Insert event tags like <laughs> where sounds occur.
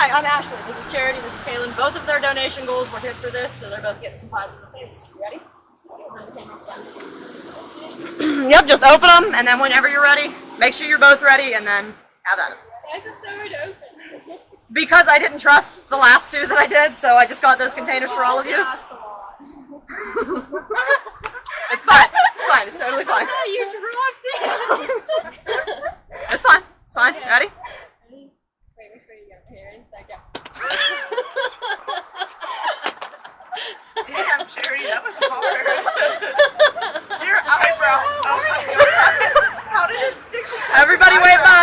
Hi, I'm Ashley. This is Charity. This is Kaylin. Both of their donation goals were hit for this, so they're both getting some positive things. You ready? <clears throat> yep, just open them, and then whenever you're ready, make sure you're both ready, and then have at it. Why is it so hard to open? Because I didn't trust the last two that I did, so I just got those containers for all of you. <laughs> That's a lot. It's fine. It's fine. It's totally fine. Oh, <laughs> you dropped it! <laughs> It's fine. It's fine. Ready? Ready? Wait, make sure you get parents. Like, yeah. Damn, Charity, that was hard. <laughs> Your eyebrows. Oh my god. How did it stick Everybody wave bye.